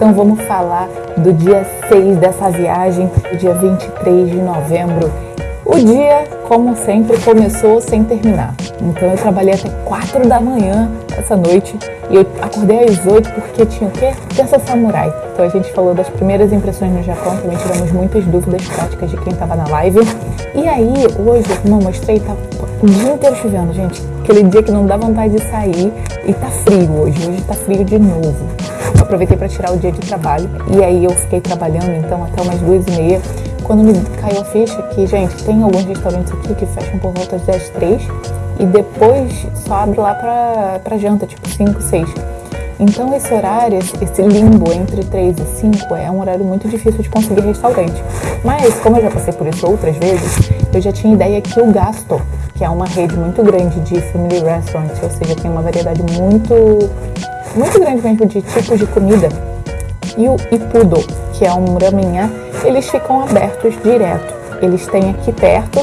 Então vamos falar do dia 6 dessa viagem, o dia 23 de novembro. O dia, como sempre, começou sem terminar. Então eu trabalhei até 4 da manhã essa noite e eu acordei às 8 porque tinha o quê? Terça Samurai. Então a gente falou das primeiras impressões no Japão, também tiramos muitas dúvidas práticas de quem estava na live. E aí, hoje, como eu mostrei, tá o dia inteiro chovendo, gente. Aquele dia que não dá vontade de sair e tá frio hoje. Hoje tá frio de novo. Eu aproveitei para tirar o dia de trabalho e aí eu fiquei trabalhando então até umas duas e meia. Quando me caiu a ficha que, gente, tem alguns restaurantes aqui que fecham por volta das 10, e depois só abre lá pra, pra janta, tipo 5, 6. Então esse horário, esse limbo entre 3 e 5 é um horário muito difícil de conseguir restaurante. Mas como eu já passei por isso outras vezes, eu já tinha ideia que o Gasto, que é uma rede muito grande de family restaurants, ou seja, tem uma variedade muito muito grande mesmo de tipos de comida, e o Ipudo, que é um ramenhá, eles ficam abertos direto. Eles têm aqui perto,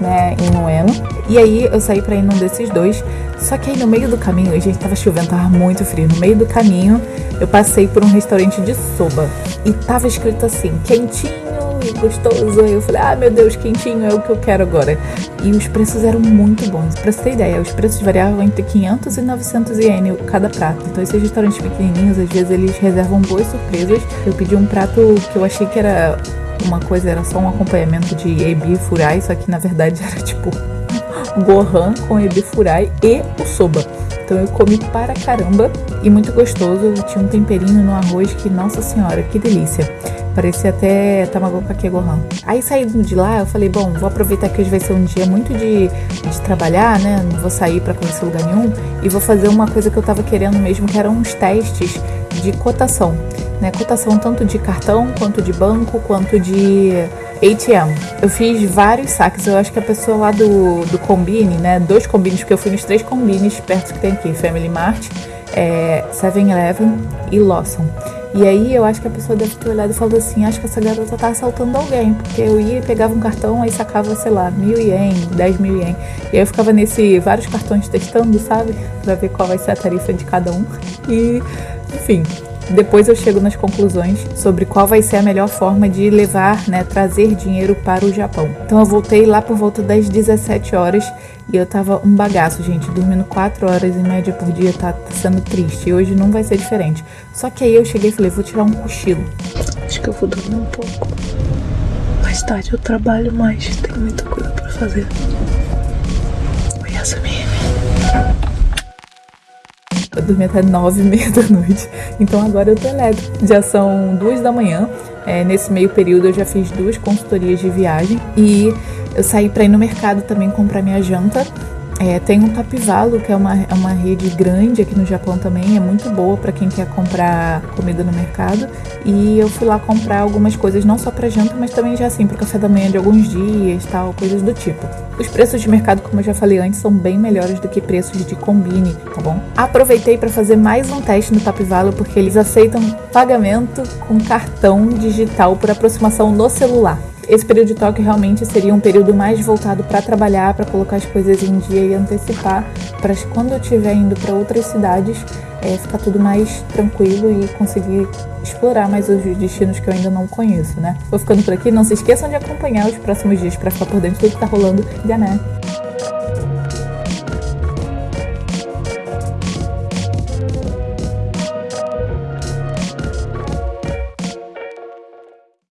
né, em Ueno. E aí eu saí para ir num desses dois. Só que aí no meio do caminho, a gente tava chovendo, tava muito frio. No meio do caminho, eu passei por um restaurante de soba e tava escrito assim: quentinho e gostoso. Eu falei: "Ah, meu Deus, quentinho é o que eu quero agora". E os preços eram muito bons. Para você ter ideia, os preços variavam entre 500 e 900 ien cada prato. Então esses restaurantes pequenininhos, às vezes eles reservam boas surpresas. Eu pedi um prato que eu achei que era uma coisa, era só um acompanhamento de ebi furai, só que na verdade era tipo gohan com ebi furai e o soba. Então eu comi para caramba e muito gostoso. Tinha um temperinho no arroz que, nossa senhora, que delícia. Parecia até tamago kake gohan. Aí saindo de lá, eu falei, bom, vou aproveitar que hoje vai ser um dia muito de, de trabalhar, né? Não vou sair para conhecer lugar nenhum e vou fazer uma coisa que eu tava querendo mesmo, que eram uns testes de cotação né? Cotação tanto de cartão, quanto de banco, quanto de ATM. Eu fiz vários saques. Eu acho que a pessoa lá do, do Combine, né? Dois combines, porque eu fui nos três combines perto que tem aqui: Family Mart, é, 7-Eleven e Lawson. E aí eu acho que a pessoa deve ter olhado e falado assim, acho que essa garota tá assaltando alguém, porque eu ia e pegava um cartão, aí sacava, sei lá, mil ien, dez mil ien. E aí eu ficava nesse, vários cartões testando, sabe? Pra ver qual vai ser a tarifa de cada um. E, enfim, depois eu chego nas conclusões sobre qual vai ser a melhor forma de levar, né, trazer dinheiro para o Japão. Então eu voltei lá por volta das 17 horas e eu tava um bagaço, gente, dormindo 4 horas em média por dia tá, tá sendo triste. E hoje não vai ser diferente. Só que aí eu cheguei e falei, vou tirar um cochilo. Acho que eu vou dormir um pouco. Mais tarde eu trabalho mais, tenho muita coisa para fazer. Eu dormi até nove e meia da noite. Então agora eu tô elétrico. Já são duas da manhã. É, nesse meio período eu já fiz duas consultorias de viagem e eu saí para ir no mercado também comprar minha janta é, tem um Tapivalo, que é uma, é uma rede grande aqui no Japão também, é muito boa para quem quer comprar comida no mercado. E eu fui lá comprar algumas coisas, não só para janta, mas também já assim, para café da manhã de alguns dias, tal, coisas do tipo. Os preços de mercado, como eu já falei antes, são bem melhores do que preços de combine, tá bom? Aproveitei para fazer mais um teste no Tapivalo, porque eles aceitam pagamento com cartão digital por aproximação no celular. Esse período de toque realmente seria um período mais voltado para trabalhar, para colocar as coisas em dia e antecipar, para quando eu estiver indo para outras cidades, é, ficar tudo mais tranquilo e conseguir explorar mais os destinos que eu ainda não conheço, né? Vou ficando por aqui, não se esqueçam de acompanhar os próximos dias para ficar por dentro de tudo que tá rolando, já né?